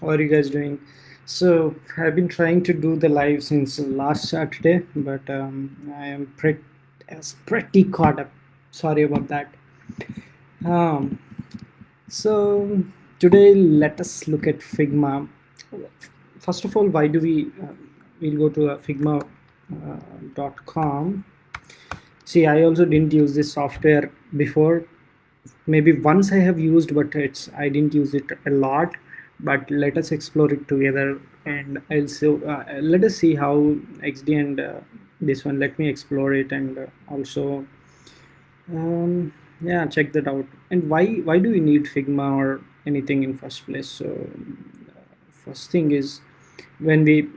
how are you guys doing? So i've been trying to do the live since last saturday but um, i am pretty pretty caught up. Sorry about that. Um, so today let us look at figma. First of all why do we uh, we'll go to uh, figma.com uh, see i also didn't use this software before. Maybe once i have used but it's i didn't use it a lot but let us explore it together and also uh, let us see how xd and uh, this one let me explore it and uh, also um, yeah check that out. And why why do we need figma or anything in first place? So uh, first thing is when we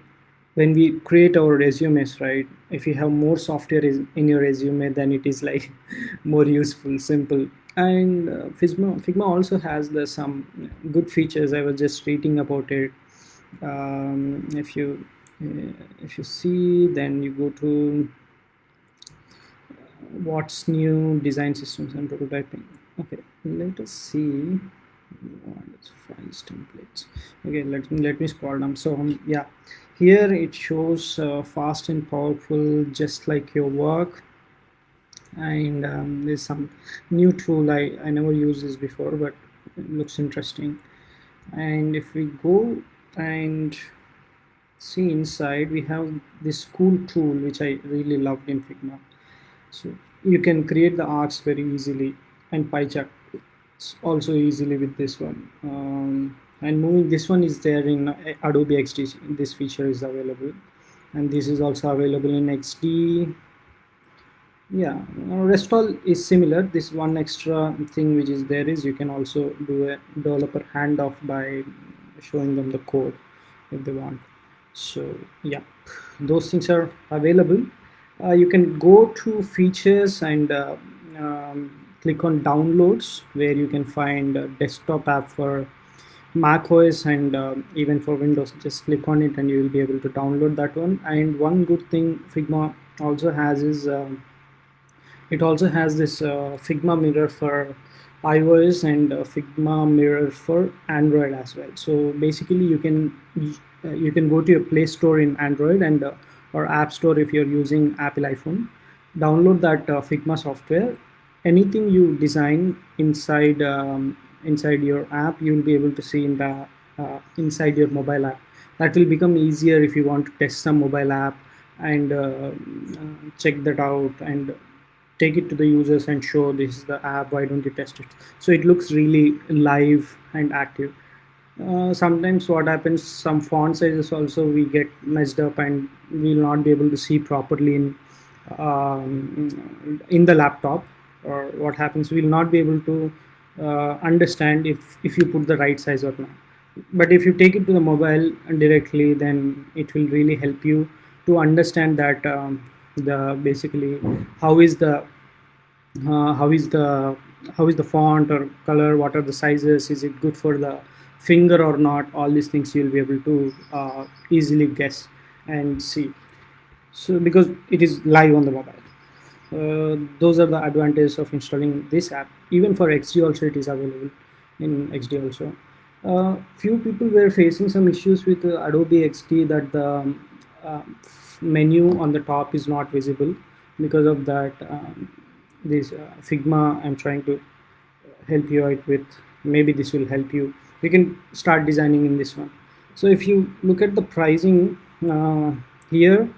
when we create our resumes right? If you have more software in your resume then it is like more useful simple and uh, Figma, Figma also has the some good features. I was just reading about it. Um, if you uh, if you see then you go to uh, what's new design systems and prototyping. Okay let us see. Files templates. Okay let me let me scroll down. So um, yeah. Here it shows uh, fast and powerful just like your work and um, there's some new tool I, I never used this before but it looks interesting. And if we go and see inside we have this cool tool which I really loved in Figma. So you can create the arcs very easily and pie chart also easily with this one. Um, and moving this one is there in Adobe XD this feature is available. And this is also available in XD yeah rest all is similar. This one extra thing which is there is you can also do a developer handoff by showing them the code if they want. So yeah those things are available. Uh, you can go to features and uh, um, click on downloads where you can find a desktop app for mac os and uh, even for windows just click on it and you will be able to download that one. And one good thing figma also has is um, it also has this uh, Figma mirror for iOS and uh, Figma mirror for Android as well. So basically you can uh, you can go to your Play Store in Android and uh, or App Store if you're using Apple iPhone. Download that uh, Figma software. Anything you design inside um, inside your app, you'll be able to see in the uh, inside your mobile app. That will become easier if you want to test some mobile app and check that out and take it to the users and show this is the app why don't you test it? So it looks really live and active. Uh, sometimes what happens some font sizes also we get messed up and we'll not be able to see properly in um, in the laptop or what happens. We'll not be able to uh, understand if if you put the right size or not. But if you take it to the mobile directly then it will really help you to understand that um, the basically how is the uh, how is the how is the font or color what are the sizes is it good for the finger or not all these things you'll be able to uh, easily guess and see. So because it is live on the mobile. Uh, those are the advantages of installing this app. Even for xd also it is available in xd also. Uh, few people were facing some issues with uh, adobe xd that the um, menu on the top is not visible because of that um, this uh, figma i'm trying to help you out with. Maybe this will help you. You can start designing in this one. So if you look at the pricing uh, here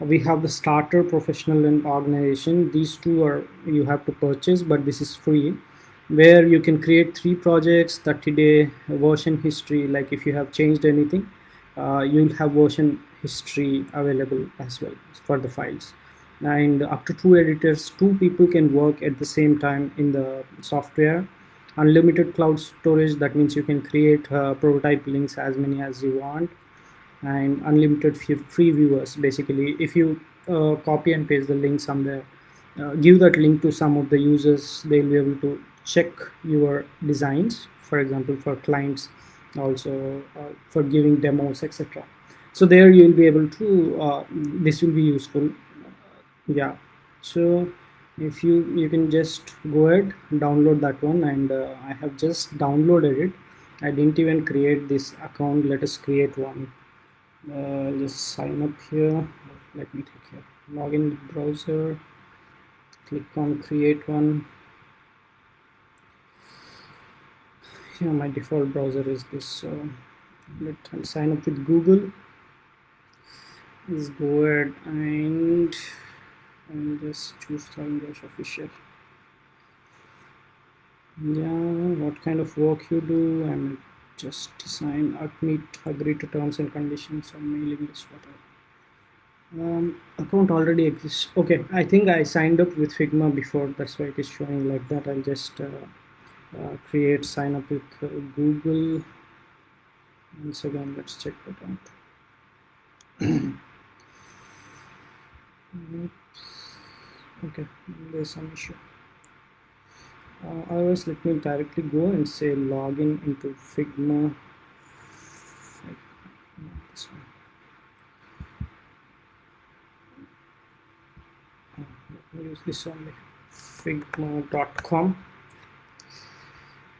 we have the starter professional and organization. These two are you have to purchase but this is free where you can create three projects 30 day version history. Like if you have changed anything uh, you'll have version history available as well for the files. And up to two editors two people can work at the same time in the software. Unlimited cloud storage that means you can create uh, prototype links as many as you want. And unlimited free viewers basically. If you uh, copy and paste the link somewhere uh, give that link to some of the users they'll be able to check your designs for example for clients also uh, for giving demos etc so there you'll be able to uh, this will be useful. Yeah. So if you you can just go ahead download that one and uh, I have just downloaded it. I didn't even create this account. Let us create one. Uh, just sign up here. Let me take here login browser. Click on create one. Yeah my default browser is this so let's sign up with Google let's go ahead and and just choose English official. Yeah what kind of work you do? And just sign admit agree to terms and conditions on mailing list whatever. Um, account already exists. Okay I think I signed up with Figma before that's why it is showing like that. I'll just uh, uh, create sign up with uh, Google. Once again let's check that out okay there's some issue. Uh, otherwise let me directly go and say login into Figma. Uh, use this only figma.com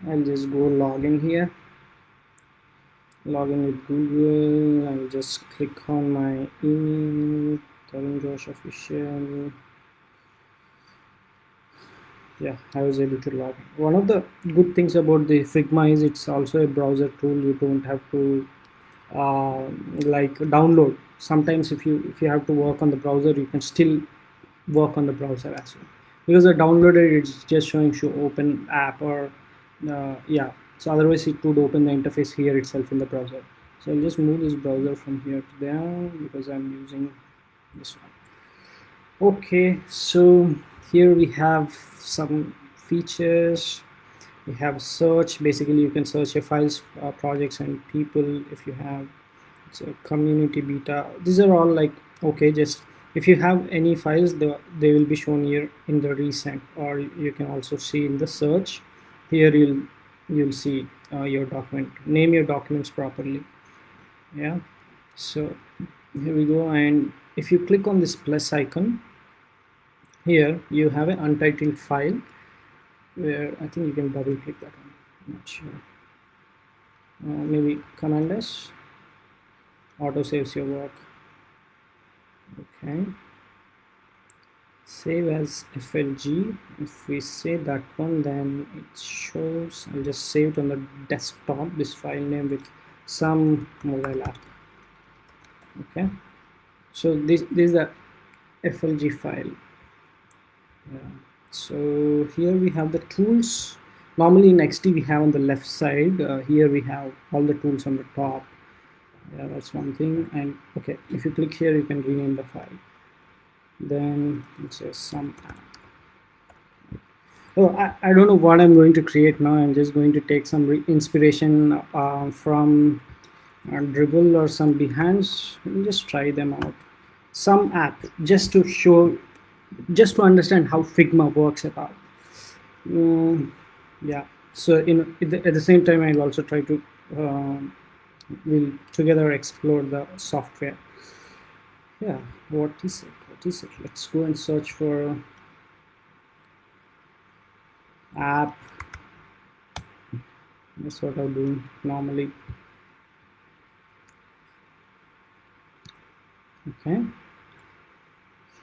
I'll just go login here. Login with Google. I'll just click on my email Josh official yeah I was able to log in. one of the good things about the Figma is it's also a browser tool. You don't have to uh, like download. Sometimes if you if you have to work on the browser you can still work on the browser as well. Because the downloaded it's just showing you open app or uh, yeah. So otherwise it would open the interface here itself in the browser. So I'll just move this browser from here to there because I'm using this one. Okay so here we have some features. We have search. Basically you can search your files uh, projects and people if you have. Community beta. These are all like okay just if you have any files the, they will be shown here in the recent or you can also see in the search. Here you'll you'll see uh, your document. Name your documents properly. Yeah. So here we go and if you click on this plus icon here you have an untitled file where I think you can double click that one. I'm not sure. Uh, maybe command S. Auto saves your work. Okay. Save as FLG if we save that one then it shows. I'll just save it on the desktop this file name with some mobile app. Okay so this, this is the FLG file. So here we have the tools. Normally in XD we have on the left side. Uh, here we have all the tools on the top. Yeah that's one thing. And okay if you click here you can rename the file. Then it says some oh I, I don't know what I'm going to create now. I'm just going to take some inspiration uh, from uh, Dribbble or some and just try them out. Some app just to show just to understand how Figma works about um, yeah. So in at the same time I'll also try to um, we'll together explore the software. Yeah what is it? What is it? Let's go and search for app. That's what I do normally okay.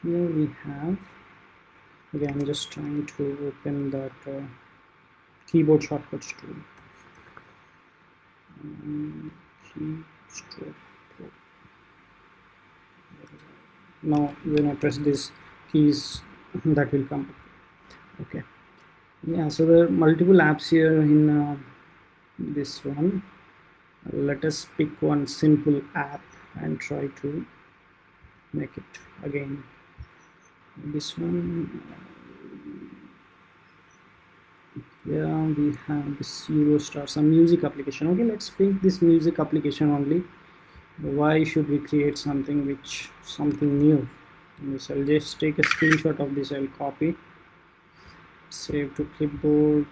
Here we have again just trying to open that uh, keyboard shortcuts tool. Um, now when I press this keys that will come. Okay. Yeah so there are multiple apps here in uh, this one. Let us pick one simple app and try to make it again. This one. Yeah we have this Eurostar some music application. Okay let's pick this music application only. Why should we create something which something new? So I'll just take a screenshot of this I'll copy. Save to clipboard.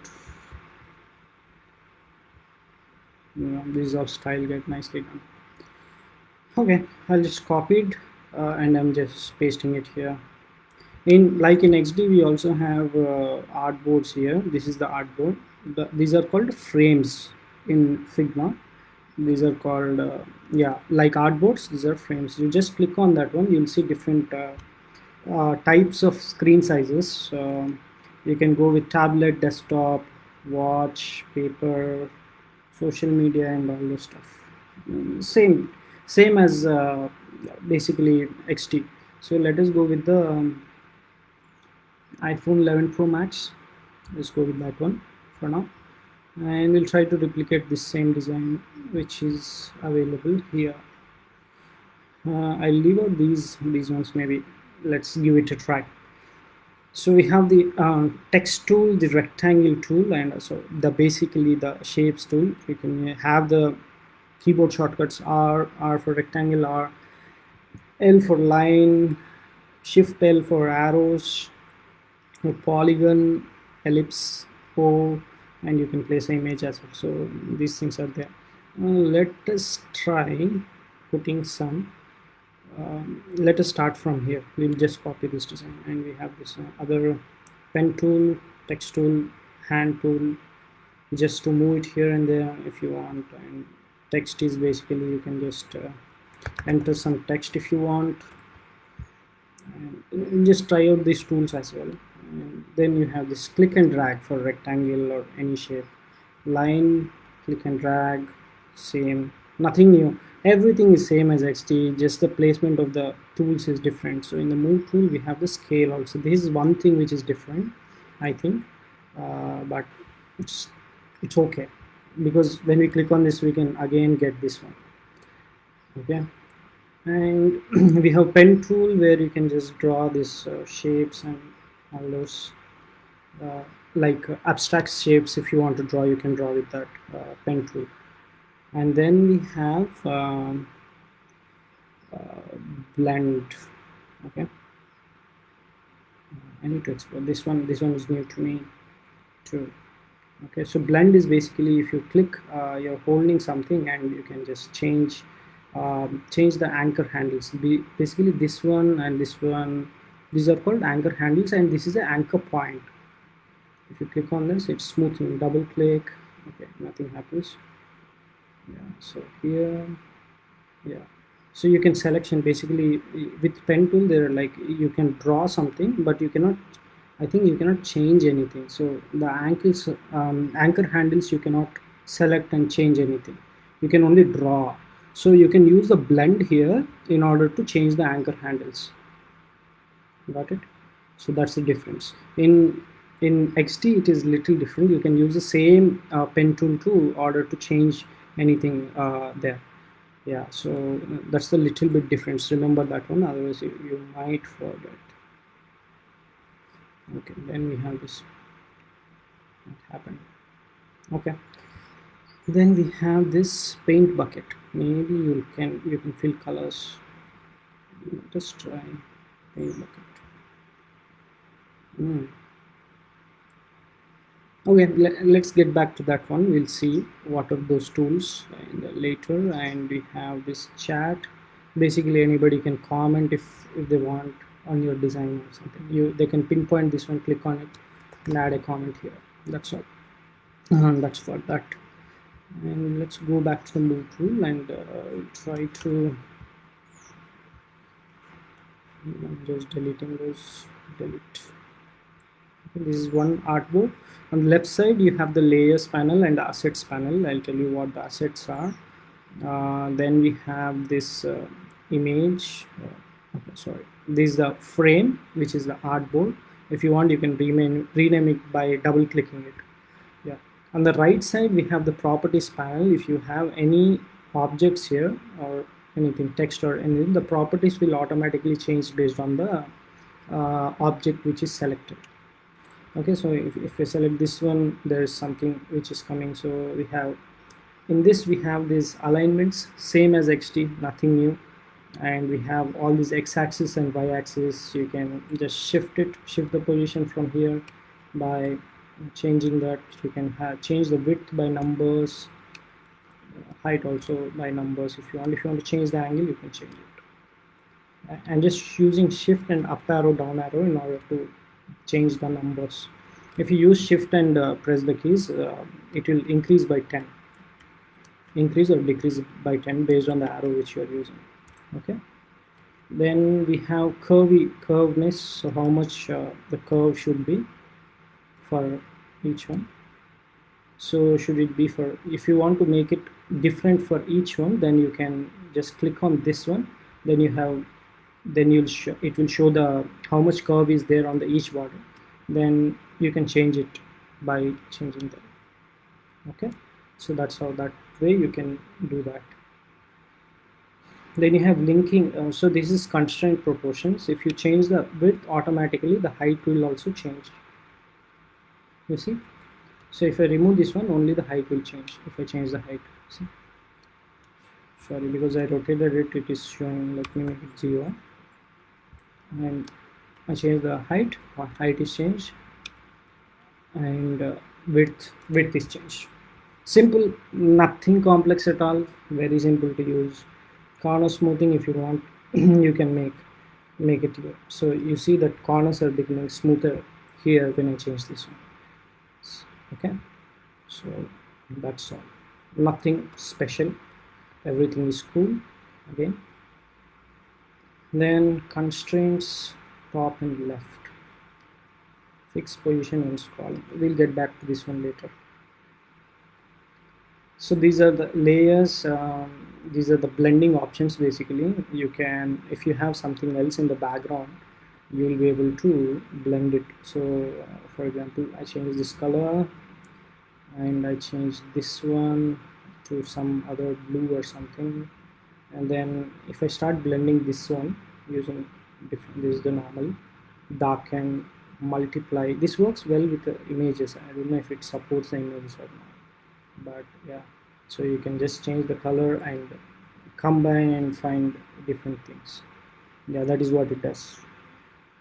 This is our style get nicely done. Okay I'll just copy it uh, and I'm just pasting it here in like in XD we also have uh, artboards here this is the artboard the, these are called frames in Figma. These are called, uh, yeah, like artboards, these are frames. You just click on that one, you'll see different uh, uh, types of screen sizes. You can go with tablet, desktop, watch, paper, social media, and all this stuff. Mm, same, same as uh, basically XD. So let us go with the um, iPhone 11 Pro Max. Let's go with that one for now. And we'll try to replicate this same design which is available here. Uh, I'll leave out these these ones maybe. Let's give it a try. So we have the uh, text tool, the rectangle tool, and so the basically the shapes tool. We can have the keyboard shortcuts R, R for rectangle, R, L for line, Shift L for arrows, polygon, ellipse, O, and you can place an image as well. So these things are there. Uh, let us try putting some. Um, let us start from here. We'll just copy this design, and we have this uh, other pen tool, text tool, hand tool, just to move it here and there if you want. And text is basically you can just uh, enter some text if you want. And just try out these tools as well. And then you have this click and drag for rectangle or any shape. Line click and drag same. Nothing new. Everything is same as xd just the placement of the tools is different. So in the move tool we have the scale also. This is one thing which is different i think. Uh, but it's it's okay. Because when we click on this we can again get this one okay. And we have pen tool where you can just draw these uh, shapes and all those uh, like uh, abstract shapes. If you want to draw you can draw with that uh, pen tool. And then we have um, uh, blend. Okay. I need to explore. This one this one is new to me too. Okay. So blend is basically if you click uh, you're holding something and you can just change um, change the anchor handles. Be basically this one and this one these are called anchor handles and this is the anchor point. If you click on this it's smoothing double click. Okay nothing happens. Yeah. So here yeah. So you can selection basically with pen tool there like you can draw something but you cannot I think you cannot change anything. So the ankles um, anchor handles you cannot select and change anything. You can only draw so you can use the blend here in order to change the anchor handles. Got it? So that's the difference. In in xd it is little different. You can use the same uh, pen tool to order to change anything uh, there. Yeah so uh, that's the little bit difference. Remember that one otherwise you, you might forget. Okay then we have this. What happened? Okay then we have this paint bucket maybe you can you can fill colors just try paint bucket Mm. Okay, let, us get back to that one. We'll see what are those tools later. And we have this chat. Basically, anybody can comment if, if they want on your design or something. You They can pinpoint this one, click on it, and add a comment here. That's all. Uh, that's for that. And let's go back to the move tool and uh, try to I'm just deleting those delete. This is one artboard on the left side you have the layers panel and the assets panel. I'll tell you what the assets are. Uh, then we have this uh, image uh, okay, sorry. This is the frame which is the artboard if you want you can rename, rename it by double clicking it on the right side we have the properties panel if you have any objects here or anything text or anything the properties will automatically change based on the uh, object which is selected. Okay so if, if we select this one there is something which is coming. So we have in this we have these alignments same as xd nothing new. And we have all these x-axis and y-axis you can just shift it shift the position from here by changing that you can have change the width by numbers height also by numbers. If you want if you want to change the angle you can change it. And just using shift and up arrow down arrow in order to change the numbers. If you use shift and uh, press the keys uh, it will increase by 10 increase or decrease by 10 based on the arrow which you are using. Okay? Then we have curvy curveness so how much uh, the curve should be for each one. So should it be for if you want to make it different for each one then you can just click on this one. Then you have then you'll show it will show the how much curve is there on the each border. Then you can change it by changing that. Okay? So that's how that way you can do that. Then you have linking uh, so this is constraint proportions. If you change the width automatically the height will also change you see? So if I remove this one only the height will change. If I change the height see? Sorry because I rotated it it is showing let me make it zero. And I change the height or height is changed and uh, width width is changed. Simple nothing complex at all very simple to use. Corner smoothing if you want you can make make it here. So you see that corners are becoming smoother here when I change this one okay? So that's all. Nothing special. Everything is cool. Again. Then constraints top and left. Fixed position and scrolling we'll get back to this one later. So these are the layers um, these are the blending options basically. You can if you have something else in the background you will be able to blend it. So uh, for example I change this color and I change this one to some other blue or something. And then if I start blending this one using different this is the normal darken multiply this works well with the images. I don't know if it supports the images or not but yeah. So you can just change the color and combine and find different things. Yeah that is what it does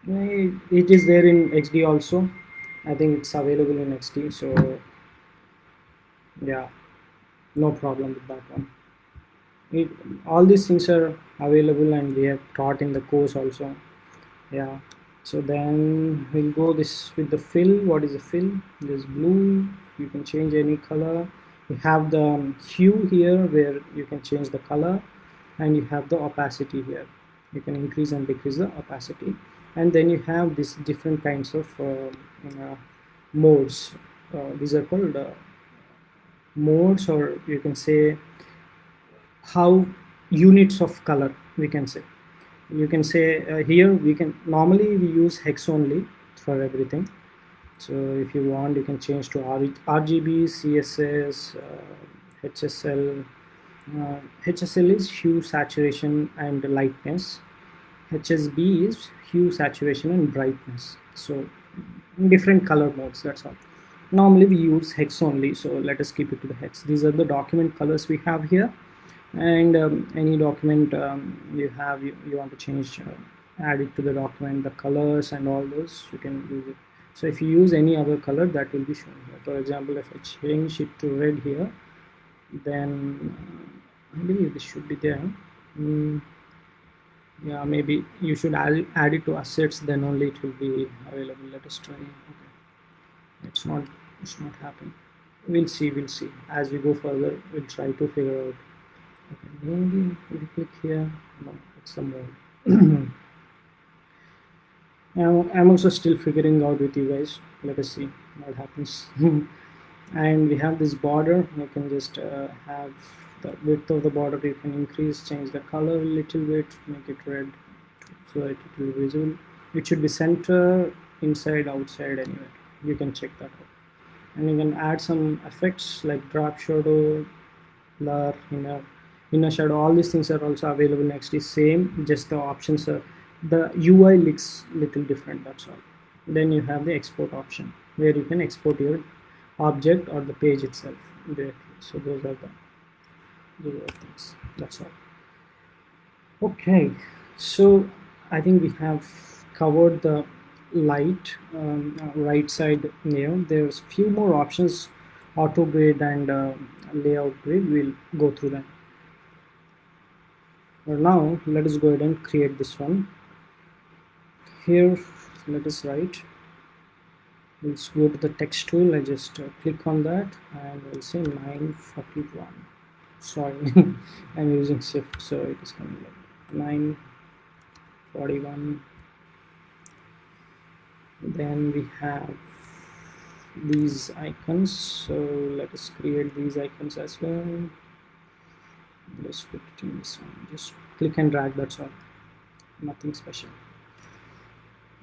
it is there in XD also. I think it's available in XD so yeah no problem with that one. It, all these things are available and we have taught in the course also. Yeah so then we'll go this with the fill. What is the fill? This blue you can change any color. You have the hue here where you can change the color and you have the opacity here. You can increase and decrease the opacity and then you have these different kinds of uh, modes. Uh, these are called uh, modes or you can say how units of color we can say. You can say uh, here we can normally we use hex only for everything. So if you want you can change to R RGB CSS uh, HSL uh, HSL is hue saturation and lightness HSB is hue saturation and brightness. So different color modes that's all. Normally we use hex only so let us keep it to the hex. These are the document colors we have here. And um, any document um, you have you, you want to change uh, add it to the document the colors and all those you can use it. So if you use any other color that will be shown here. For example if I change it to red here then uh, I believe this should be there. Mm, yeah maybe you should add, add it to assets then only it will be available. Let us try. Okay. It's not it's not happening. We'll see we'll see. As we go further we'll try to figure out. Okay maybe you click here. No it's somewhere. I'm also still figuring out with you guys. Let us see what happens. And we have this border. You can just uh, have the width of the border you can increase change the color a little bit make it red so that it will be visible. It should be center inside outside anywhere you can check that out. And you can add some effects like drop shadow blur inner inner shadow. All these things are also available next is same just the options are the UI looks little different that's all. Then you have the export option where you can export your object or the page itself directly. So those are the those are things that's all. Okay so I think we have covered the light um, right side here there's few more options auto grid and uh, layout grid we'll go through them. But now let us go ahead and create this one. Here let us write. Let's go to the text tool. I just uh, click on that and we'll say 941 sorry. I'm using shift so it is coming like 941 then we have these icons so let us create these icons as well. Let's put it in this one. Just click and drag that's all. Nothing special.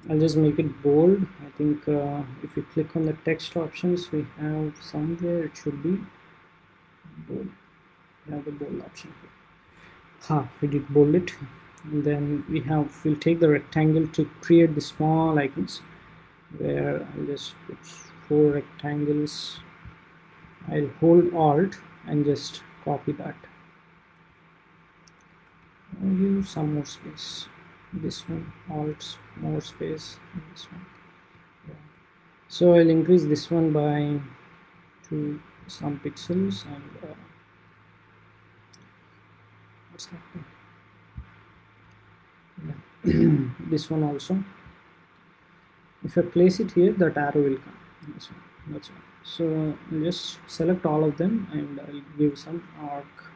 I'll just make it bold. I think uh, if you click on the text options we have somewhere it should be. Bold have the bold option ha we did bold it. And then we have we'll take the rectangle to create the small icons. Where I'll just put four rectangles. I'll hold alt and just copy that. I'll give some more space. This one alt more space this one. Yeah. so I'll increase this one by to some pixels and uh, happening yeah. this one also. If I place it here that arrow will come. That's one that's one. So I'll just select all of them and I'll give some arc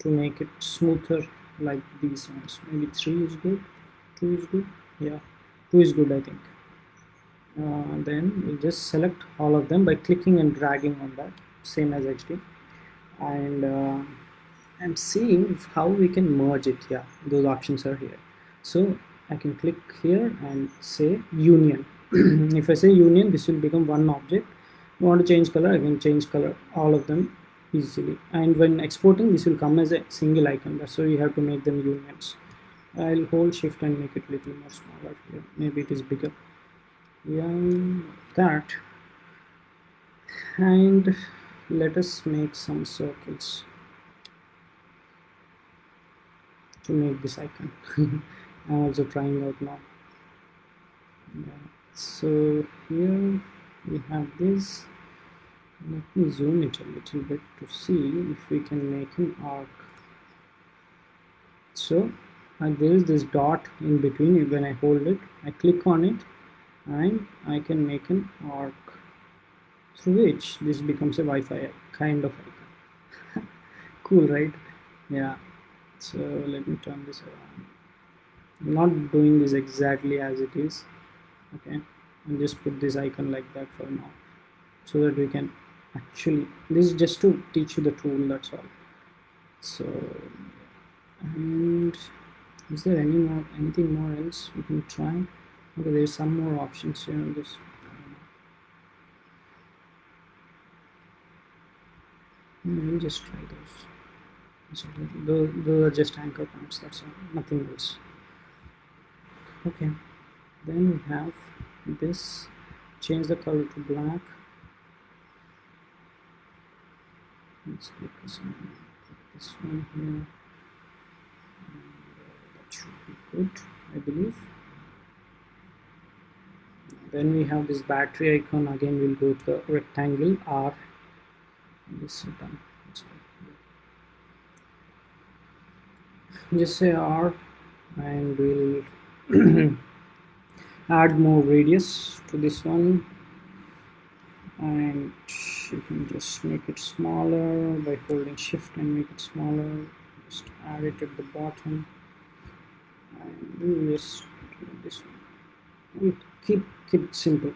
to make it smoother like these ones. Maybe three is good two is good yeah two is good I think. Uh, then we just select all of them by clicking and dragging on that same as HD and uh, I'm seeing how we can merge it yeah those options are here. So I can click here and say union. If I say union this will become one object. You want to change color I can change color all of them easily. And when exporting this will come as a single icon. That's so you have to make them unions I'll hold shift and make it a little more smaller here. Maybe it is bigger. Yeah that. And let us make some circles to make this icon. I'm also trying out now. Yeah. so here we have this. Let me zoom it a little bit to see if we can make an arc. So there is this dot in between. When I hold it I click on it and I can make an arc through which this becomes a Wi-Fi kind of icon. Cool right? Yeah so let me turn this around. I'm not doing this exactly as it is okay? And just put this icon like that for now so that we can actually this is just to teach you the tool that's all. So and is there any more anything more else we can try? Okay there's some more options here on this we'll just try those so those, are just anchor points that's all. Nothing else. Okay. Then we have this. Change the color to black. Let's this one, this one here. That should be good I believe. Then we have this battery icon. Again we'll go to the rectangle R. This is done just say R and we'll add more radius to this one. And you can just make it smaller by holding shift and make it smaller. Just add it at the bottom. And do this one. Keep keep it simple.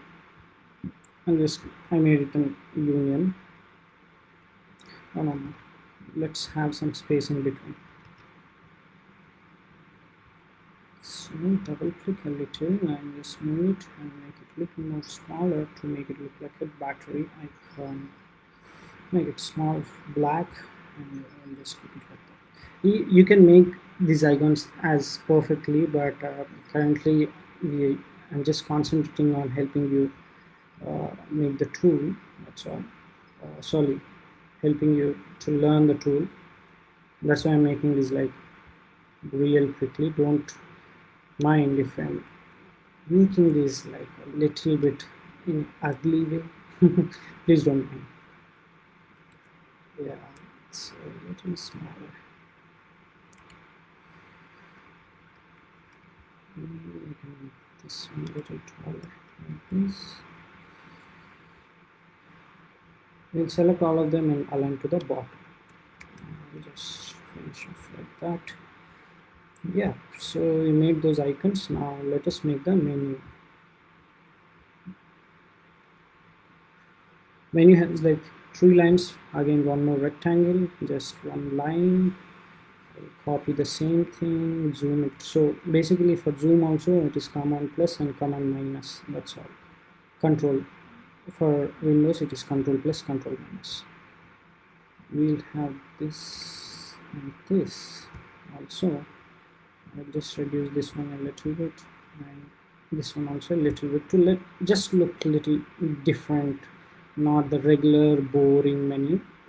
And just I made it an union. Oh no, no let's have some space in between so double click a little and just move it and make it look more smaller to make it look like a battery icon. Make it small black and, just keep it like that. You, you can make these icons as perfectly but uh, currently we I'm just concentrating on helping you uh, make the tool that's all. Uh, sorry helping you to learn the tool. That's why I'm making this like real quickly. Don't mind if I'm making this like a little bit in ugly way. Please don't mind. Yeah it's a little smaller. Maybe we can make this one a little taller like this. We'll select all of them and align to the bottom. Just finish off like that yeah so we made those icons. Now let us make the menu. Menu has like three lines. Again one more rectangle just one line. Copy the same thing zoom it. So basically for zoom also it is command plus and command minus. That's all. Control. For windows it is control plus control minus. We'll have this and this also I'll just reduce this one a little bit and this one also a little bit to let just look a little different not the regular boring menu.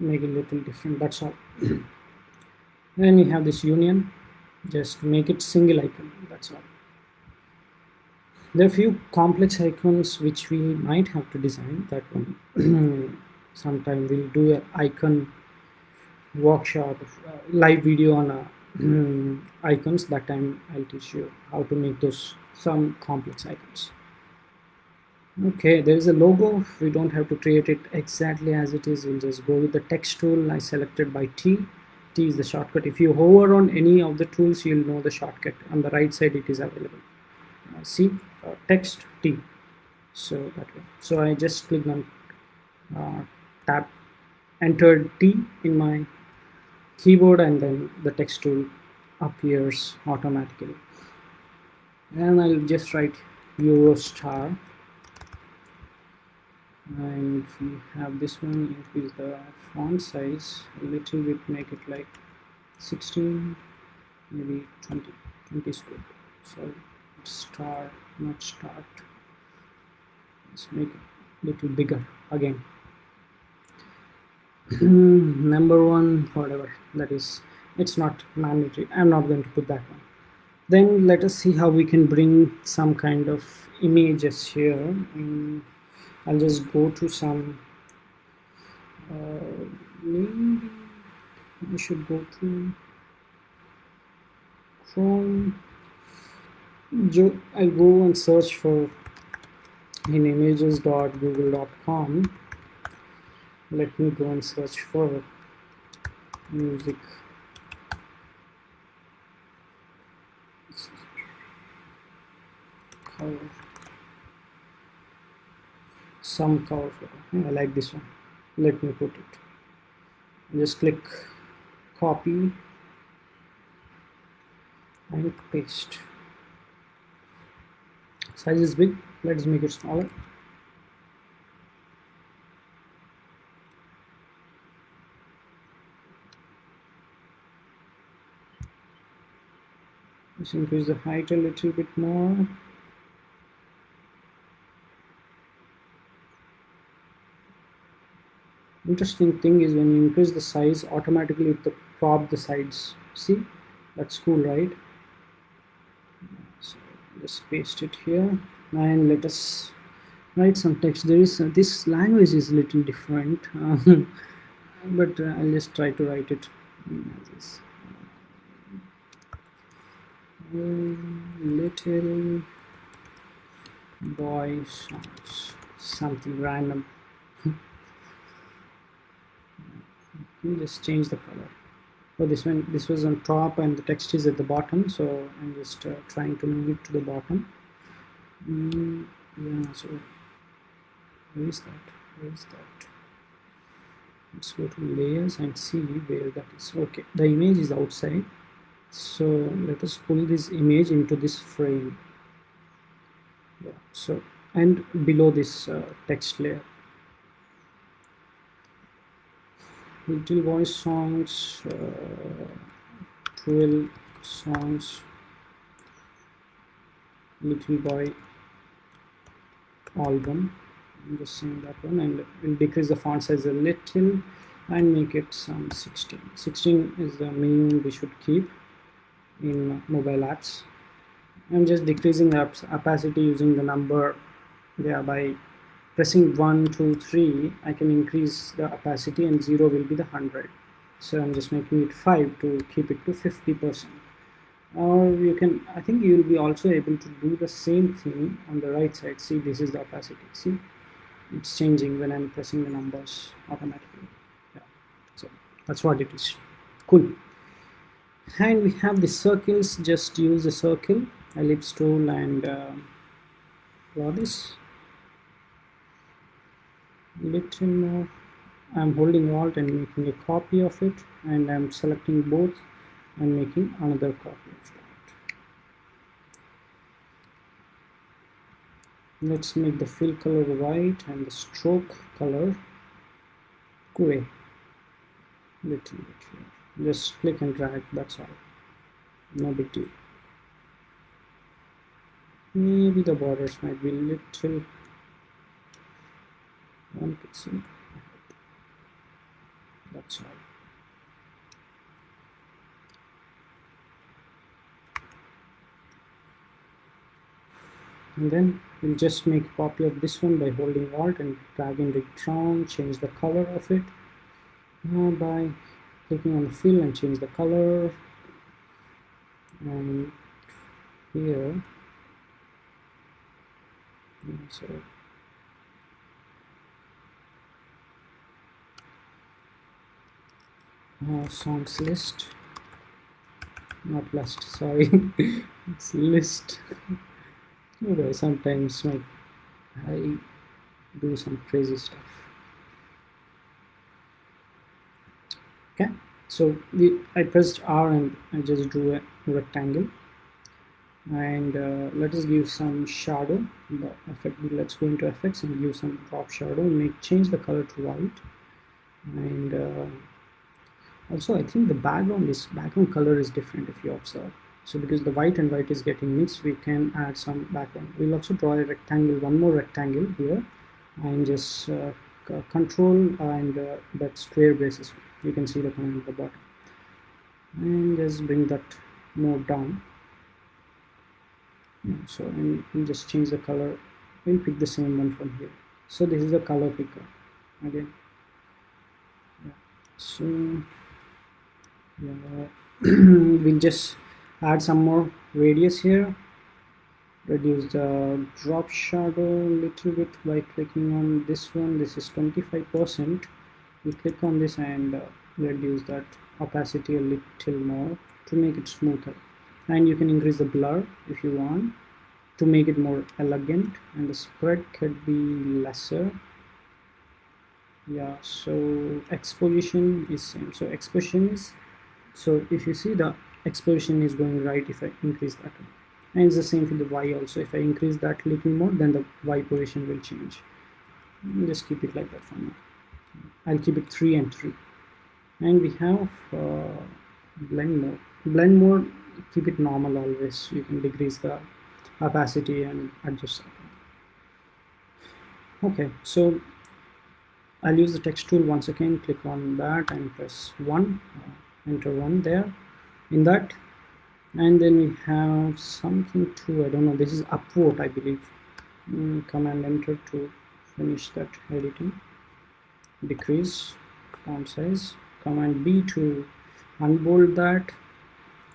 Make it a little different that's all. Then we have this union just make it single icon that's all. There are few complex icons which we might have to design that one. Sometime we'll do an icon workshop uh, live video on a um, icons that time I'll teach you how to make those some complex icons. Okay there is a logo. We don't have to create it exactly as it is we'll just go with the text tool I selected by T. T is the shortcut. If you hover on any of the tools you'll know the shortcut. On the right side it is available. Uh, see uh, text T. So that way. So I just clicked on uh, tab entered T in my keyboard and then the text tool appears automatically. And I'll just write Eurostar. And if we have this one increase the font size. A little bit make it like 16 maybe 20 20 is good so star not start. Let's make it a little bigger again number one whatever that is it's not mandatory. I'm not going to put that one. Then let us see how we can bring some kind of images here. And i'll just go to some uh, maybe we should go to chrome. I'll go and search for in images.google.com let me go and search for music. Cover some cover I like this one. Let me put it. Just click copy and paste. Size is big. Let's make it smaller Let's increase the height a little bit more. Interesting thing is when you increase the size, automatically it crop the sides. See, that's cool, right? So just paste it here and let us write some text. There is uh, this language is a little different, but uh, I'll just try to write it. Little boy songs. Something random. Just change the color. So this one this was on top and the text is at the bottom so I'm just uh, trying to move it to the bottom. Mm, yeah so where is that? Where is that? Let's go to layers and see where that is. Okay the image is outside so let us pull this image into this frame. Yeah so and below this uh, text layer. Little voice songs uh, 12 songs. Little boy album. I'm just saying that one. And we'll decrease the font size a little and make it some 16 16 is the minimum we should keep in mobile apps. I'm just decreasing the opacity using the number. Yeah by pressing 1 2 3 I can increase the opacity and 0 will be the 100 so I'm just making it 5 to keep it to 50 percent. Or you can I think you will be also able to do the same thing on the right side. See this is the opacity. See? It's changing when I'm pressing the numbers automatically. Yeah. So that's what it is. Cool and we have the circles. Just use a circle ellipse tool and uh, draw this little more I'm holding alt and making a copy of it and I'm selecting both and making another copy of that. Let's make the fill color white and the stroke color gray. Little bit here just click and drag that's all. No big deal. Maybe the borders might be little one pixel. That's all. And then we'll just make a copy of this one by holding alt and dragging it down change the color of it. Uh, by clicking on the fill and change the color. And here so uh, songs list. Not list sorry. It's list. Okay sometimes my, I do some crazy stuff okay so we, I pressed R and I just drew a rectangle. And uh, let us give some shadow let's go into effects and give some drop shadow. Make change the color to white. And uh, also I think the background is background color is different if you observe. So because the white and white is getting mixed we can add some background. We'll also draw a rectangle one more rectangle here. And just uh, control and uh, that square braces you can see the command at the bottom. And just bring that more down. So and we just change the color we'll pick the same one from here. So this is the color picker again yeah. so yeah. we'll just add some more radius here. Reduce the drop shadow a little bit by clicking on this one. This is 25 percent we click on this and uh, reduce that opacity a little more to make it smoother. And you can increase the blur if you want to make it more elegant and the spread could be lesser. Yeah so X position is same. So X position is so if you see the X position is going right if I increase that and it's the same for the Y also. If I increase that little more then the Y position will change. Just keep it like that for now I'll keep it 3 and 3 and we have uh, blend mode. Blend mode keep it normal always. You can decrease the opacity and adjust okay so I'll use the text tool once again. Click on that and press 1 uh, enter 1 there in that. And then we have something to I don't know this is upvote I believe. Mm, command enter to finish that editing decrease font size. Command B to unbold that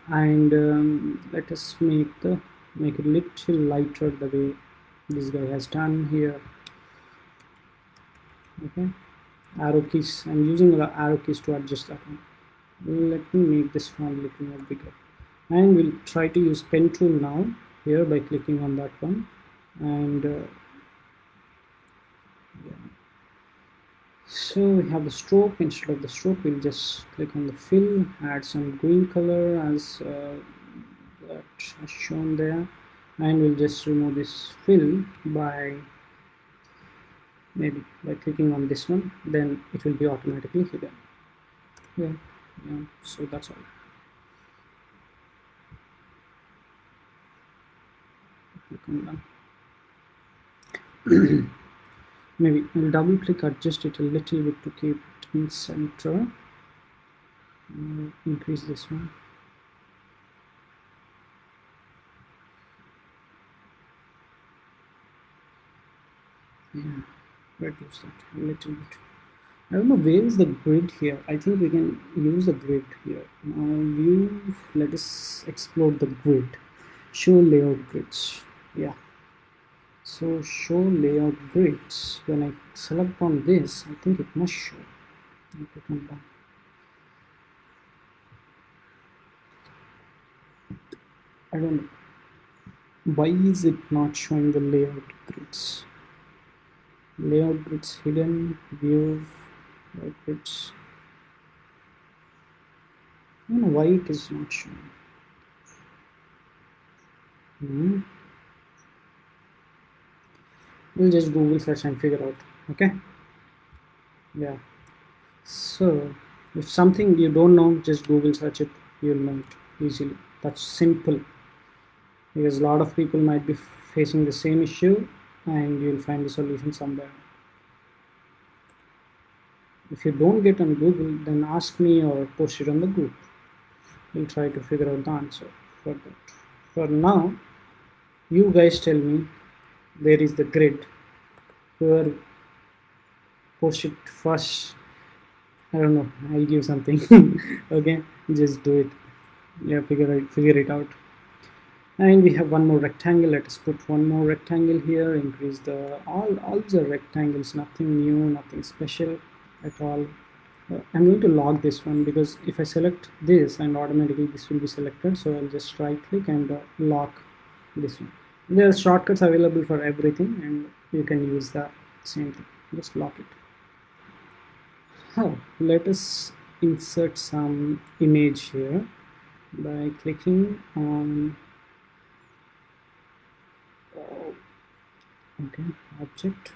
and um, let us make the make it little lighter the way this guy has done here. Okay. Arrow keys. I'm using the arrow keys to adjust that one. Let me make this font little more bigger. And we'll try to use pen tool now here by clicking on that one. And uh, yeah. So we have the stroke. Instead of the stroke we'll just click on the fill add some green color as uh, shown there. And we'll just remove this fill by maybe by clicking on this one. Then it will be automatically hidden. Yeah, yeah so that's all maybe we'll double click adjust it a little bit to keep it in center. Mm, increase this one. Yeah reduce that a little bit. I don't know where is the grid here? I think we can use the grid here. Now view let us explore the grid. Show layout grids. Yeah so show layout grids. When I select on this I think it must show. I don't know. Why is it not showing the layout grids? Layout grids hidden view like it's I don't know why it is not showing. Mm -hmm we'll just google search and figure out okay? Yeah. So if something you don't know just google search it. You'll know it easily. That's simple. Because a lot of people might be facing the same issue and you'll find the solution somewhere. If you don't get on google then ask me or post it on the group. We'll try to figure out the answer for that. For now you guys tell me where is the grid. Whoever post it first I don't know I'll give something. Okay just do it. Yeah figure it figure it out. And we have one more rectangle. Let us put one more rectangle here. Increase the all all the rectangles. Nothing new nothing special at all. Uh, I'm going to log this one because if I select this and automatically this will be selected. So I'll just right click and uh, lock this one there are shortcuts available for everything and you can use the same thing. Just lock it. Oh let us insert some image here by clicking on okay object.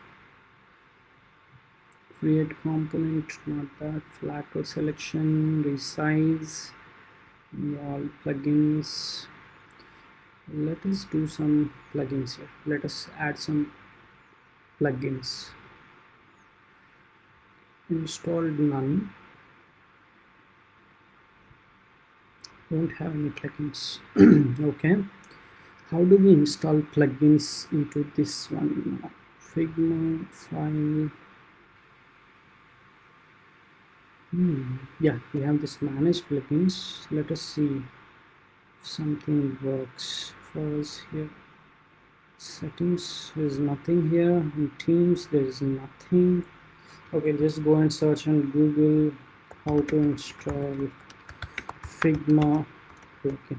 Create component not that. Flatten selection resize. All plugins let us do some plugins here. Let us add some plugins. Installed none. Won't have any plugins. Okay. How do we install plugins into this one? Figma file. Hmm. yeah we have this manage plugins. Let us see if something works us here. Settings there's nothing here. In teams there's nothing. Okay just go and search on google how to install figma. Okay.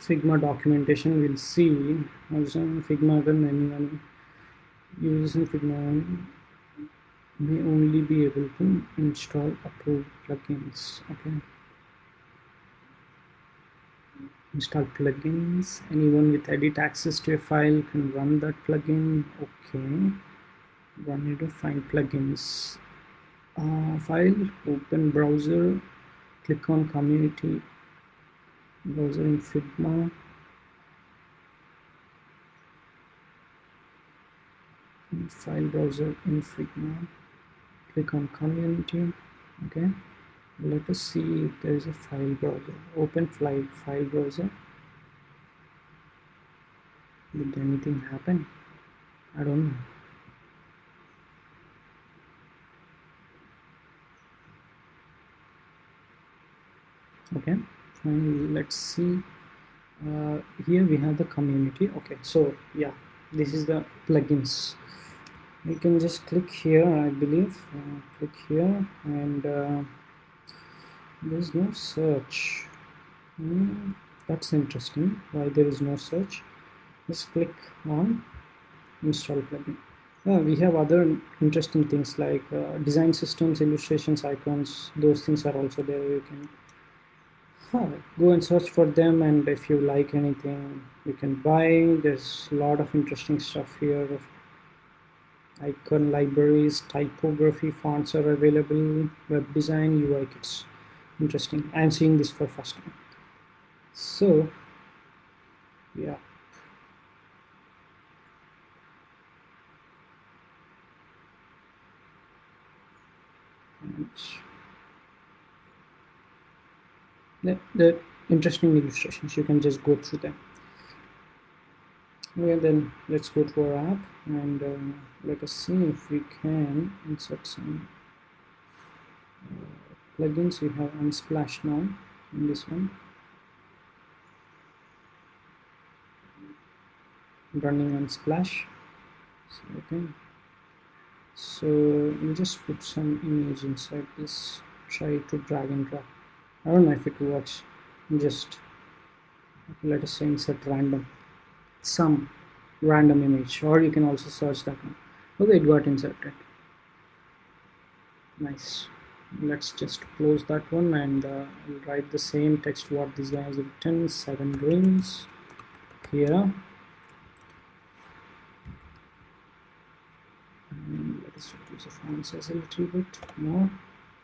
Figma documentation we'll see. Using figma when anyone using figma may only be able to install approved plugins okay? Install plugins. Anyone with edit access to a file can run that plugin okay? Run it to find plugins. Uh, file open browser click on community browser in figma. File browser in figma click on community okay? Let us see if there is a file browser. Open file file browser. Did anything happen? I don't know. Okay fine let's see. Uh, here we have the community. Okay so yeah this is the plugins we can just click here I believe uh, click here and uh, there's no search. Mm, that's interesting why there is no search. Let's click on install plugin. Yeah, we have other interesting things like uh, design systems illustrations icons those things are also there you can go and search for them and if you like anything you can buy. There's a lot of interesting stuff here icon libraries typography fonts are available web design UI kits. Interesting. I'm seeing this for first time. So yeah. The, the interesting illustrations you can just go through them well then let's go to our app and uh, let us see if we can insert some uh, plugins. We have unsplash now in this one. Running unsplash so okay. So we just put some image inside this. Try to drag and drop. I don't know if it works. Just let us insert random some random image or you can also search that one. Okay it got inserted. Nice. Let's just close that one and uh, write the same text what this guy has written. Seven rings here. And let us reduce the font size a little bit. More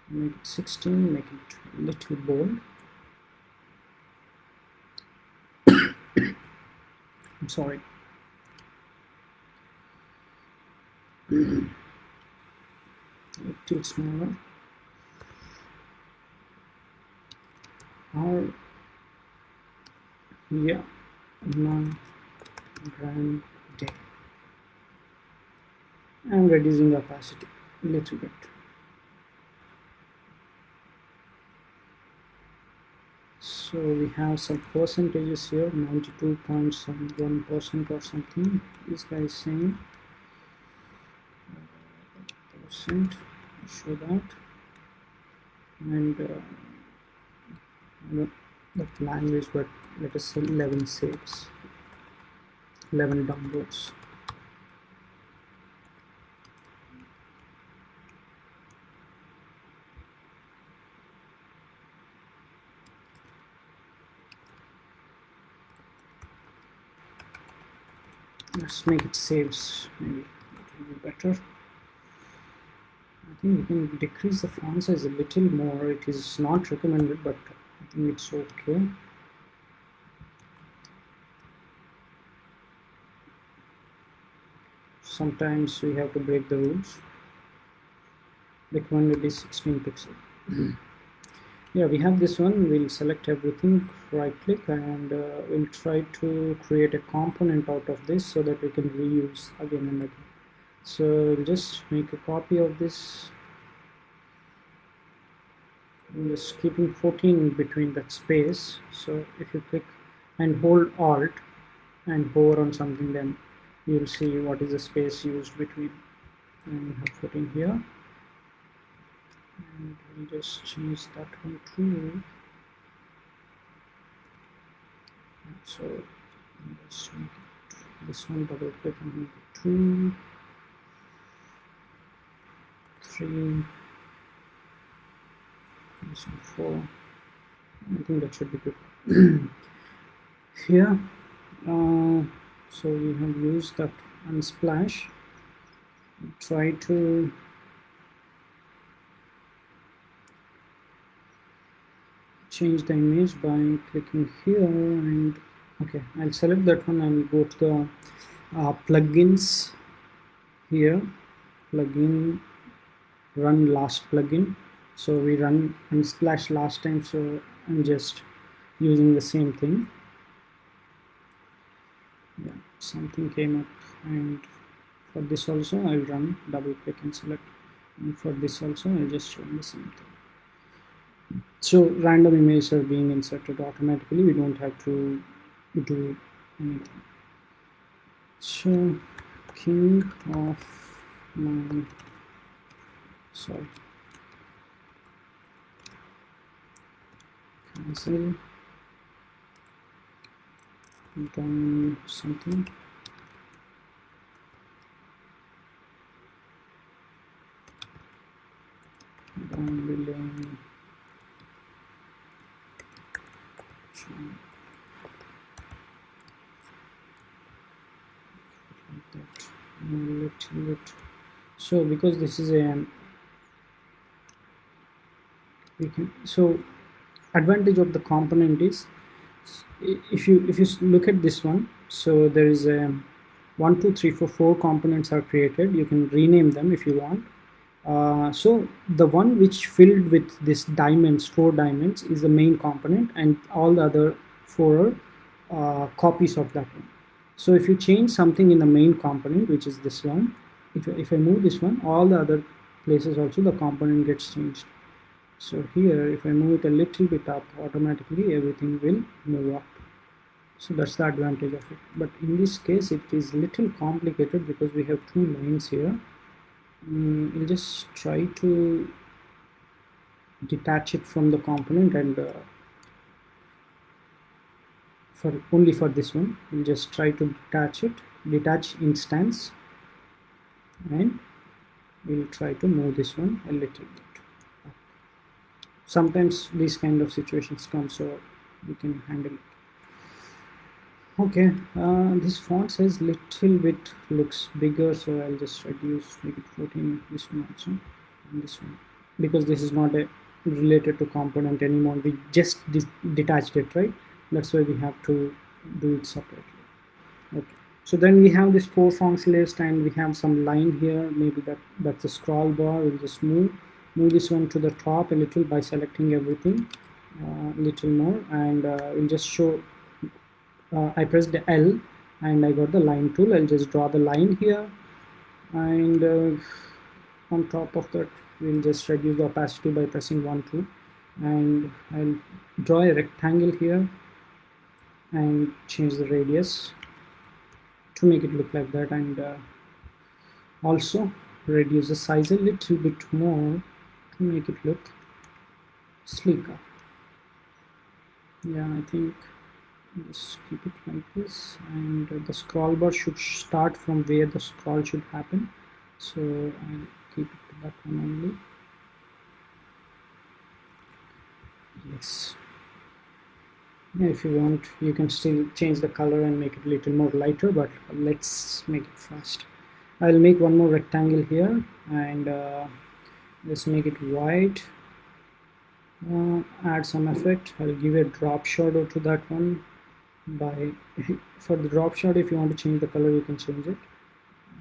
make it 16 make it a little bold I'm sorry. Little smaller. Or yeah. Non grand day. I'm reducing the opacity a little bit so we have some percentages here 92.71 percent or something. This guy is saying percent show that. And uh, the language but let us say 11 saves 11 downloads let's make it saves maybe it will be better. I think we can decrease the font size a little more. It is not recommended but I think it's okay. Sometimes we have to break the rules. Recommended is 16 pixel yeah we have this one. We'll select everything right click and uh, we'll try to create a component out of this so that we can reuse again and again. So we'll just make a copy of this. I'm just keeping 14 between that space. So if you click and hold alt and hover on something then you'll see what is the space used between. And we have 14 here and we'll just change that one to so make it this one double click it two. Three. This one four. I think that should be good. Here uh, so we have used that unsplash. Try to change the image by clicking here and okay I'll select that one and go to the uh, plugins here. Plugin run last plugin. So we run unsplash last time so I'm just using the same thing. Yeah something came up and for this also I'll run double click and select. And for this also I'll just run the same thing so random images are being inserted automatically. We don't have to do anything. So king of my sorry. Cancel. Done something billing little bit so because this is a we can so advantage of the component is if you if you look at this one so there is a one two three four four components are created. You can rename them if you want uh, so the one which filled with this diamonds four diamonds is the main component and all the other four uh, copies of that one. So if you change something in the main component which is this one if, if I move this one all the other places also the component gets changed. So here if I move it a little bit up automatically everything will move up. So that's the advantage of it. But in this case it is little complicated because we have two lines here mm, we'll just try to detach it from the component and uh, for only for this one. We'll just try to detach it detach instance and we'll try to move this one a little bit. Sometimes these kind of situations come so we can handle it okay uh, this font size little bit looks bigger so I'll just reduce make it 14 this one also and this one. Because this is not a related to component anymore we just detached it right? That's why we have to do it separately. Okay so then we have this four fonts list and we have some line here. Maybe that that's a scroll bar. We'll just move move this one to the top a little by selecting everything a uh, little more and uh, we'll just show uh, I pressed L and I got the line tool. I'll just draw the line here. And uh, on top of that we'll just reduce the opacity by pressing 1 2 and I'll draw a rectangle here and change the radius to make it look like that. And uh, also reduce the size a little bit more to make it look sleeker yeah I think just keep it like this and the scroll bar should start from where the scroll should happen. So I'll keep it to that one only. Yes. Yeah, if you want you can still change the color and make it a little more lighter but let's make it fast. I'll make one more rectangle here and uh, let's make it white. Uh, add some effect. I'll give a drop shadow to that one by for the drop shadow if you want to change the color you can change it.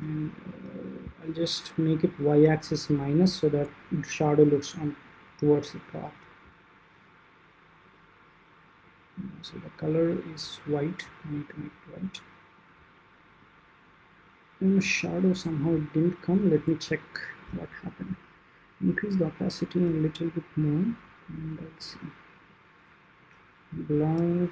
And uh, I'll just make it y-axis minus so that shadow looks on towards the top. So the color is white I need to make it white. And the shadow somehow didn't come. Let me check what happened. Increase the opacity a little bit more. And let's see. Blur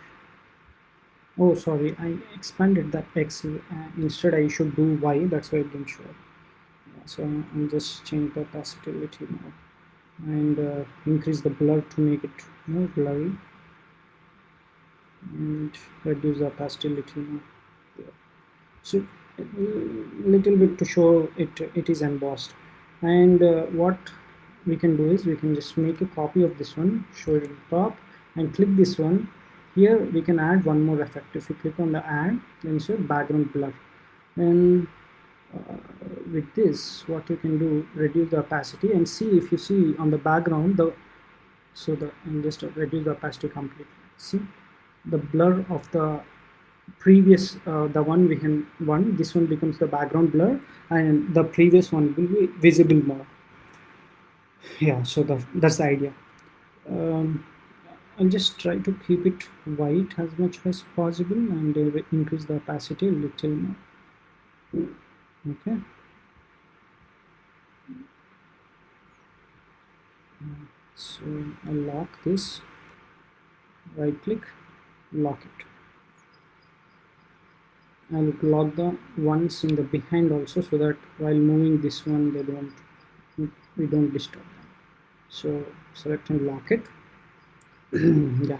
oh sorry I expanded that X uh, instead I should do Y that's why it didn't show yeah, so I'll just change the little more and uh, increase the blur to make it more blurry. And reduce the opacity little more so little bit to show it it is embossed. And uh, what we can do is we can just make a copy of this one show it at the top and click this one here we can add one more effect. If you click on the add then show background blur. And uh, with this what you can do reduce the opacity and see if you see on the background the so the and just reduce the opacity completely. See the blur of the previous uh, the one we can one this one becomes the background blur and the previous one will be visible more. Yeah so the, that's the idea. Um, I'll just try to keep it white as much as possible and increase the opacity a little more. Okay. So I'll lock this. Right click lock it. I'll lock the ones in the behind also so that while moving this one they don't we don't disturb them. So select and lock it yeah.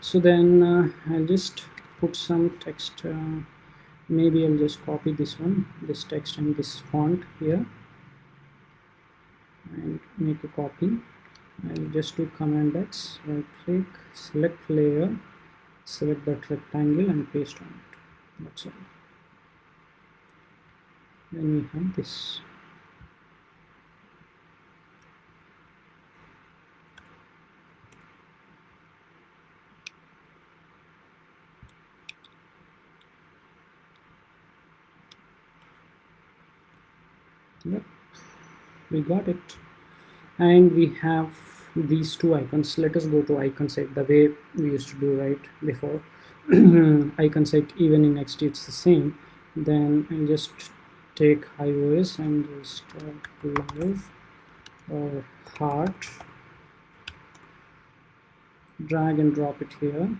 So then uh, I'll just put some text uh, maybe I'll just copy this one this text and this font here and make a copy. I'll just do command X right click select layer select that rectangle and paste on it. That's all. Then we have this yep. We got it. And we have these two icons. Let us go to icon set the way we used to do right before. Icon set even in next it's the same. Then I just take iOS and just uh, love or heart. Drag and drop it here.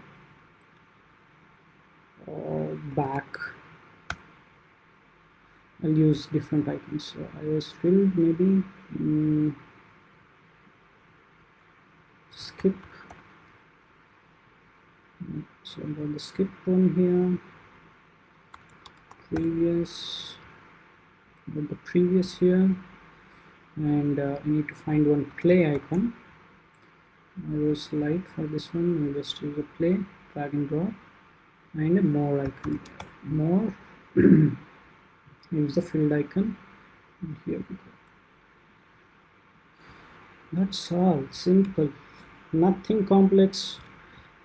Or back I'll use different icons so iOS filled maybe mm, skip. So I got the skip one here. Previous got the previous here. And uh, I need to find one play icon. iOS light for this one. I'll just use a play drag and drop. And a more icon. More use the field icon. And here we go. That's all. Simple. Nothing complex.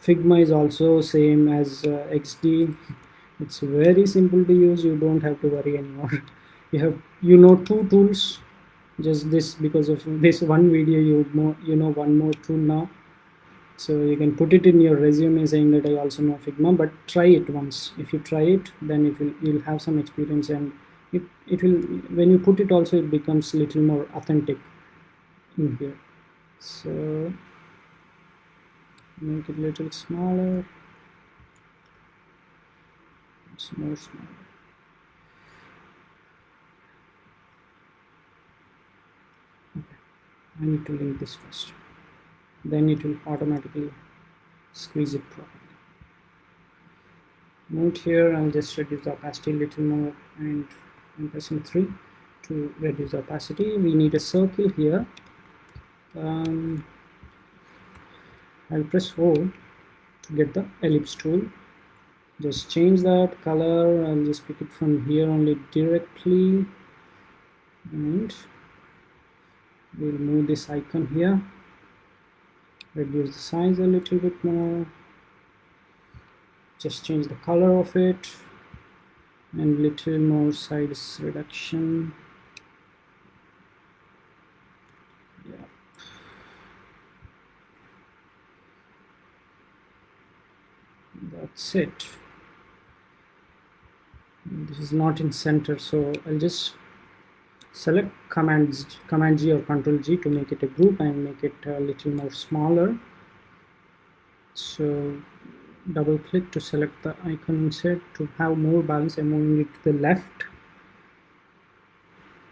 Figma is also same as uh, XD it's very simple to use. You don't have to worry anymore. You have you know two tools. Just this because of this one video you know you know one more tool now. So you can put it in your resume saying that I also know Figma but try it once. If you try it then it will you'll have some experience and it, it will when you put it also it becomes little more authentic in here. So make it a little smaller. It's more smaller. Okay. I need to link this first. Then it will automatically squeeze it properly. Note here I'll just reduce the opacity a little more and Pressing 3 to reduce opacity. We need a circle here. Um, I'll press O to get the ellipse tool. Just change that color. I'll just pick it from here only directly. And we'll move this icon here. Reduce the size a little bit more. Just change the color of it and little more size reduction. Yeah. That's it. This is not in center so I'll just select commands command G or control G to make it a group and make it a little more smaller. So double click to select the icon instead to have more balance I'm moving it to the left.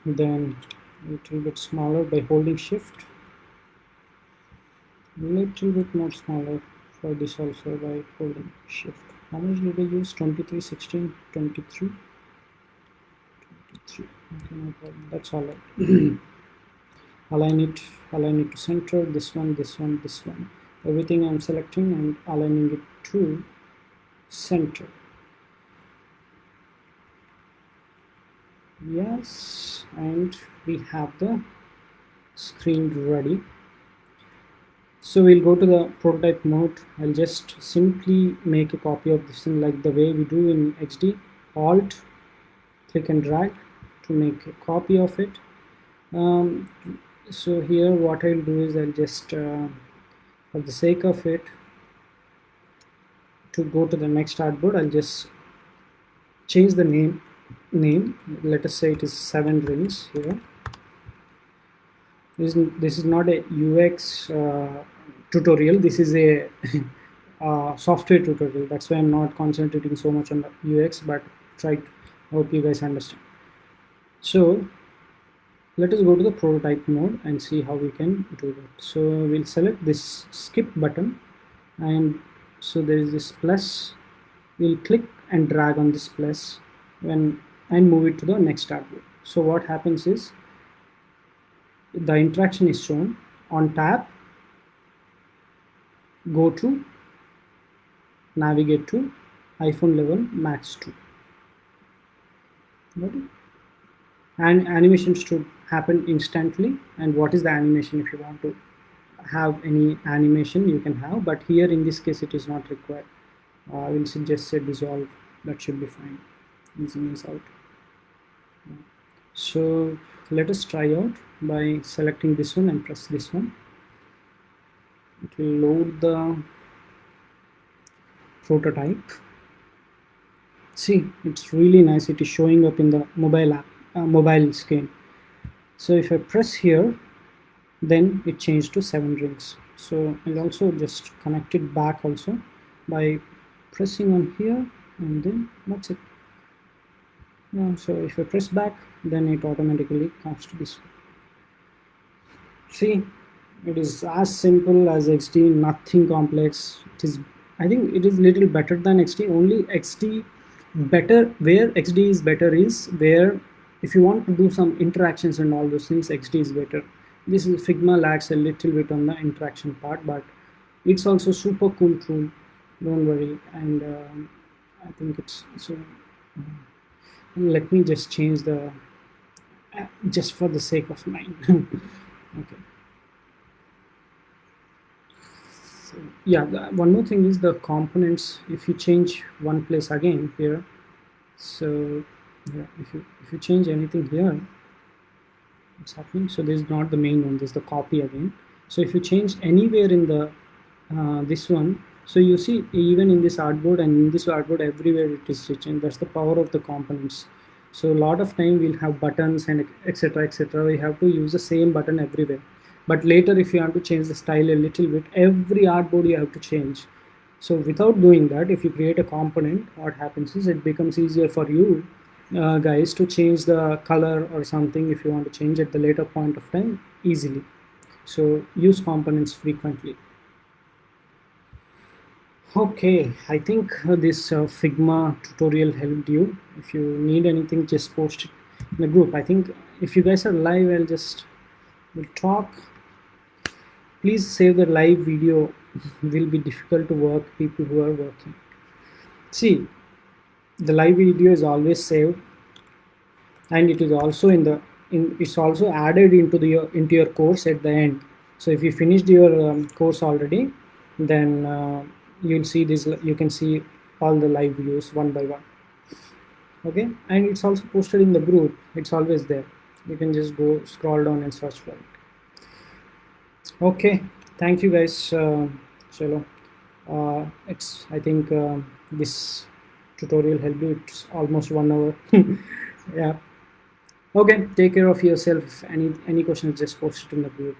Then a little bit smaller by holding shift. A little bit more smaller for this also by holding shift. How much did I use? 23 16 23 23 okay no that's all right. Align it align it to center this one this one this one. Everything I'm selecting and aligning it to center. Yes and we have the screen ready. So we'll go to the prototype mode. I'll just simply make a copy of this thing like the way we do in XD alt click and drag to make a copy of it. Um, so here what I'll do is I'll just uh, for the sake of it to go to the next artboard I'll just change the name name. Let us say it is seven rings here. This, this is not a UX uh, tutorial. This is a uh, software tutorial. That's why I'm not concentrating so much on the UX but try to hope you guys understand. So let us go to the prototype mode and see how we can do that. So we'll select this skip button and so there is this plus. We'll click and drag on this plus when and move it to the next tab so what happens is the interaction is shown on tab. Go to navigate to iPhone 11 Max 2 and animation should happen instantly. And what is the animation if you want to have any animation you can have but here in this case it is not required. Uh, I will suggest say dissolve. That should be fine. Easy is out. So let us try out by selecting this one and press this one. It will load the prototype. See it's really nice. It is showing up in the mobile app uh, mobile screen. So if I press here then it changed to seven rings so I'll also just connect it back also by pressing on here and then that's it. So if I press back then it automatically comes to this. See it is as simple as XD nothing complex. It is I think it is little better than XD only XD better where XD is better is where if you want to do some interactions and all those things XD is better this is Figma lags a little bit on the interaction part but it's also super cool tool. Don't worry. And um, I think it's so let me just change the uh, just for the sake of mine. Okay. So yeah the, one more thing is the components. If you change one place again here so yeah if you if you change anything here happening so this is not the main one this is the copy again. So if you change anywhere in the uh, this one so you see even in this artboard and in this artboard everywhere it is written. That's the power of the components. So a lot of time we'll have buttons and etc etc we have to use the same button everywhere. But later if you want to change the style a little bit every artboard you have to change. So without doing that if you create a component what happens is it becomes easier for you uh, guys to change the color or something if you want to change at the later point of time easily. So use components frequently. Okay i think this uh, figma tutorial helped you. If you need anything just post it in the group. I think if you guys are live i'll just we'll talk. Please save the live video. Will be difficult to work people who are working. See the live video is always saved and it is also in the in it's also added into the into your course at the end. So if you finished your um, course already then uh, you'll see this you can see all the live videos one by one. Okay? And it's also posted in the group. It's always there. You can just go scroll down and search for it. Okay. Thank you guys uh, uh, it's i think uh, this tutorial helped you it's almost one hour. Yeah. Okay take care of yourself. Any any questions just post it in the group